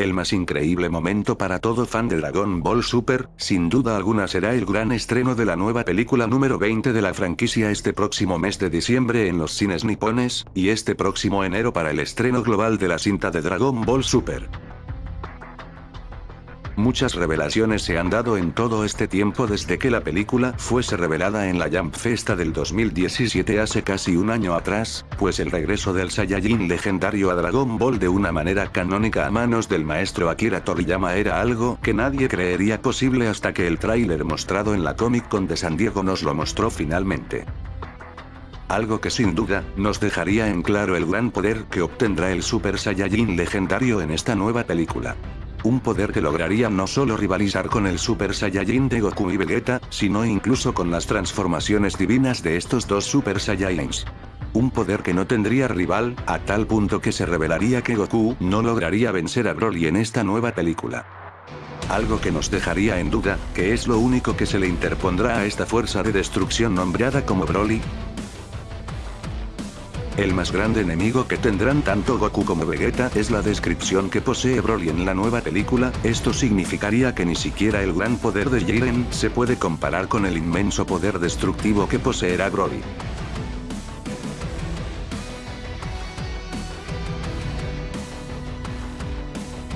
El más increíble momento para todo fan de Dragon Ball Super, sin duda alguna será el gran estreno de la nueva película número 20 de la franquicia este próximo mes de diciembre en los cines nipones, y este próximo enero para el estreno global de la cinta de Dragon Ball Super. Muchas revelaciones se han dado en todo este tiempo desde que la película fuese revelada en la Jump Festa del 2017 hace casi un año atrás, pues el regreso del Saiyajin legendario a Dragon Ball de una manera canónica a manos del maestro Akira Toriyama era algo que nadie creería posible hasta que el tráiler mostrado en la Comic Con de San Diego nos lo mostró finalmente algo que sin duda, nos dejaría en claro el gran poder que obtendrá el Super Saiyajin legendario en esta nueva película. Un poder que lograría no solo rivalizar con el Super Saiyajin de Goku y Vegeta, sino incluso con las transformaciones divinas de estos dos Super Saiyajins. Un poder que no tendría rival, a tal punto que se revelaría que Goku no lograría vencer a Broly en esta nueva película. Algo que nos dejaría en duda, que es lo único que se le interpondrá a esta fuerza de destrucción nombrada como Broly, el más grande enemigo que tendrán tanto Goku como Vegeta es la descripción que posee Broly en la nueva película, esto significaría que ni siquiera el gran poder de Jiren se puede comparar con el inmenso poder destructivo que poseerá Broly.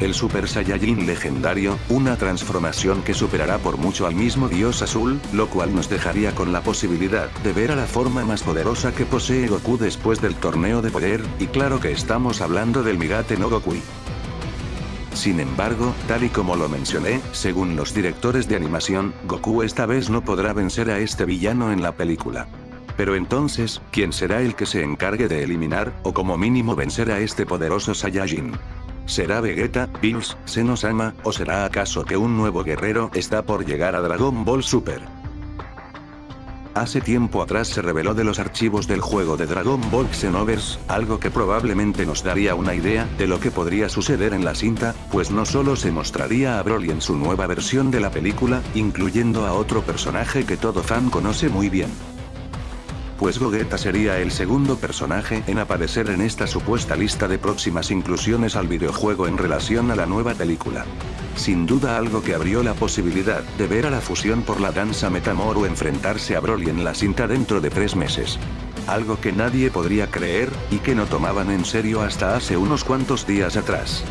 El Super Saiyajin legendario, una transformación que superará por mucho al mismo dios azul, lo cual nos dejaría con la posibilidad de ver a la forma más poderosa que posee Goku después del torneo de poder, y claro que estamos hablando del Migate no Goku. Sin embargo, tal y como lo mencioné, según los directores de animación, Goku esta vez no podrá vencer a este villano en la película. Pero entonces, ¿quién será el que se encargue de eliminar, o como mínimo vencer a este poderoso Saiyajin? ¿Será Vegeta, Bills, Senosama, o será acaso que un nuevo guerrero está por llegar a Dragon Ball Super? Hace tiempo atrás se reveló de los archivos del juego de Dragon Ball Xenoverse, algo que probablemente nos daría una idea de lo que podría suceder en la cinta, pues no solo se mostraría a Broly en su nueva versión de la película, incluyendo a otro personaje que todo fan conoce muy bien pues Gogeta sería el segundo personaje en aparecer en esta supuesta lista de próximas inclusiones al videojuego en relación a la nueva película. Sin duda algo que abrió la posibilidad de ver a la fusión por la danza Metamoru enfrentarse a Broly en la cinta dentro de tres meses. Algo que nadie podría creer, y que no tomaban en serio hasta hace unos cuantos días atrás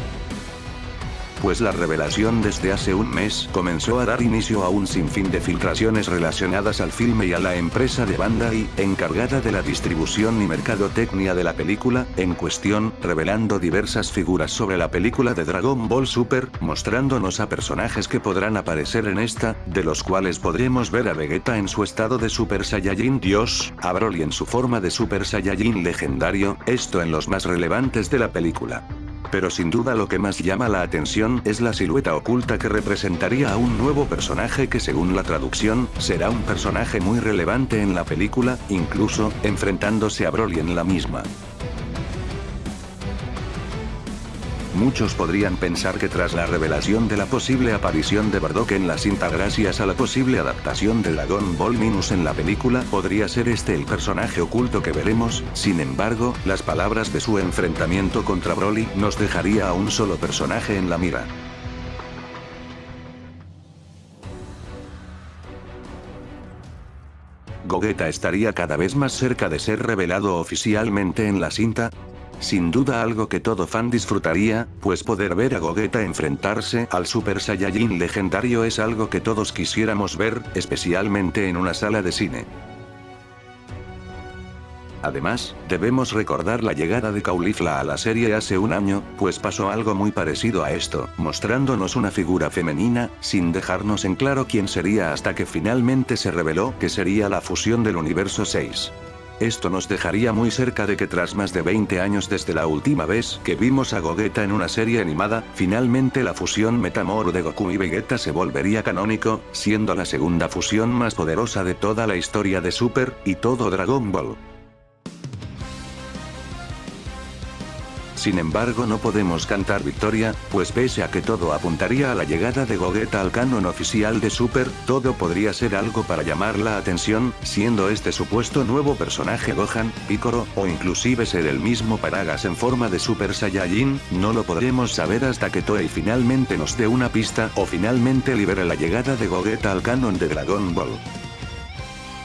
pues la revelación desde hace un mes comenzó a dar inicio a un sinfín de filtraciones relacionadas al filme y a la empresa de Bandai, encargada de la distribución y mercadotecnia de la película, en cuestión, revelando diversas figuras sobre la película de Dragon Ball Super, mostrándonos a personajes que podrán aparecer en esta, de los cuales podremos ver a Vegeta en su estado de Super Saiyajin Dios, a Broly en su forma de Super Saiyajin legendario, esto en los más relevantes de la película pero sin duda lo que más llama la atención es la silueta oculta que representaría a un nuevo personaje que según la traducción, será un personaje muy relevante en la película, incluso, enfrentándose a Broly en la misma. Muchos podrían pensar que tras la revelación de la posible aparición de Bardock en la cinta gracias a la posible adaptación de Dragon Ball Minus en la película podría ser este el personaje oculto que veremos, sin embargo, las palabras de su enfrentamiento contra Broly nos dejaría a un solo personaje en la mira. Gogeta estaría cada vez más cerca de ser revelado oficialmente en la cinta, sin duda algo que todo fan disfrutaría, pues poder ver a Gogeta enfrentarse al Super Saiyajin legendario es algo que todos quisiéramos ver, especialmente en una sala de cine. Además, debemos recordar la llegada de Caulifla a la serie hace un año, pues pasó algo muy parecido a esto, mostrándonos una figura femenina, sin dejarnos en claro quién sería hasta que finalmente se reveló que sería la fusión del universo 6. Esto nos dejaría muy cerca de que tras más de 20 años desde la última vez que vimos a Gogeta en una serie animada, finalmente la fusión Metamoru de Goku y Vegeta se volvería canónico, siendo la segunda fusión más poderosa de toda la historia de Super, y todo Dragon Ball. Sin embargo no podemos cantar victoria, pues pese a que todo apuntaría a la llegada de Gogeta al canon oficial de Super, todo podría ser algo para llamar la atención, siendo este supuesto nuevo personaje Gohan, Piccolo, o inclusive ser el mismo Paragas en forma de Super Saiyajin, no lo podremos saber hasta que Toei finalmente nos dé una pista o finalmente libere la llegada de Gogeta al canon de Dragon Ball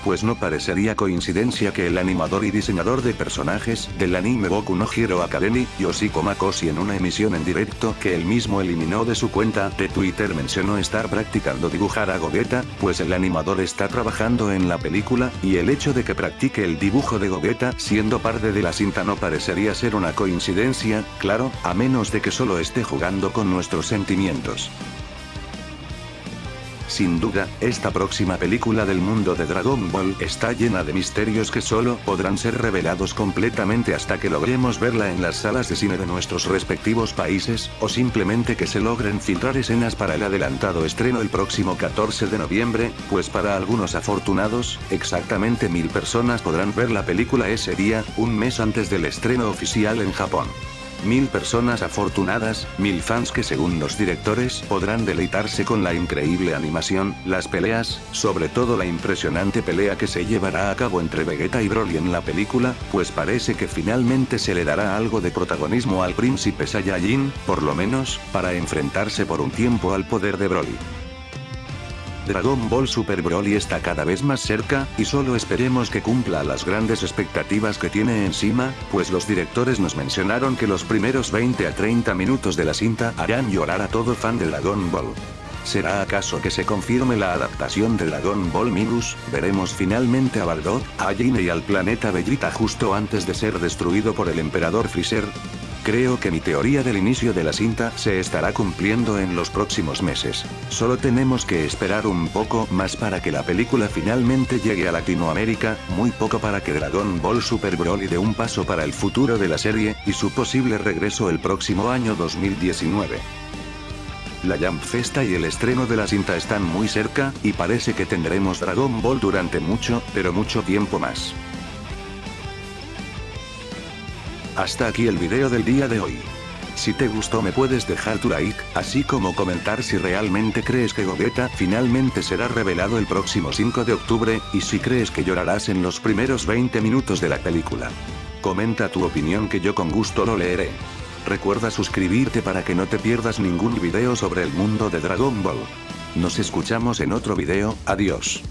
pues no parecería coincidencia que el animador y diseñador de personajes del anime Boku no Hero Academy, Yoshiko Makoshi en una emisión en directo que él mismo eliminó de su cuenta de Twitter mencionó estar practicando dibujar a Gogeta, pues el animador está trabajando en la película, y el hecho de que practique el dibujo de Gogeta siendo parte de la cinta no parecería ser una coincidencia, claro, a menos de que solo esté jugando con nuestros sentimientos. Sin duda, esta próxima película del mundo de Dragon Ball está llena de misterios que solo podrán ser revelados completamente hasta que logremos verla en las salas de cine de nuestros respectivos países, o simplemente que se logren filtrar escenas para el adelantado estreno el próximo 14 de noviembre, pues para algunos afortunados, exactamente mil personas podrán ver la película ese día, un mes antes del estreno oficial en Japón. Mil personas afortunadas, mil fans que según los directores podrán deleitarse con la increíble animación, las peleas, sobre todo la impresionante pelea que se llevará a cabo entre Vegeta y Broly en la película, pues parece que finalmente se le dará algo de protagonismo al príncipe Saiyajin, por lo menos, para enfrentarse por un tiempo al poder de Broly. Dragon Ball Super Broly está cada vez más cerca, y solo esperemos que cumpla las grandes expectativas que tiene encima, pues los directores nos mencionaron que los primeros 20 a 30 minutos de la cinta harán llorar a todo fan de Dragon Ball. ¿Será acaso que se confirme la adaptación de Dragon Ball Minus? Veremos finalmente a Bardock, a Jin y al planeta Bellita justo antes de ser destruido por el emperador Freezer. Creo que mi teoría del inicio de la cinta se estará cumpliendo en los próximos meses. Solo tenemos que esperar un poco más para que la película finalmente llegue a Latinoamérica, muy poco para que Dragon Ball Super Broly dé un paso para el futuro de la serie, y su posible regreso el próximo año 2019. La Jump Festa y el estreno de la cinta están muy cerca, y parece que tendremos Dragon Ball durante mucho, pero mucho tiempo más. Hasta aquí el video del día de hoy. Si te gustó me puedes dejar tu like, así como comentar si realmente crees que Gogeta finalmente será revelado el próximo 5 de octubre, y si crees que llorarás en los primeros 20 minutos de la película. Comenta tu opinión que yo con gusto lo leeré. Recuerda suscribirte para que no te pierdas ningún video sobre el mundo de Dragon Ball. Nos escuchamos en otro video, adiós.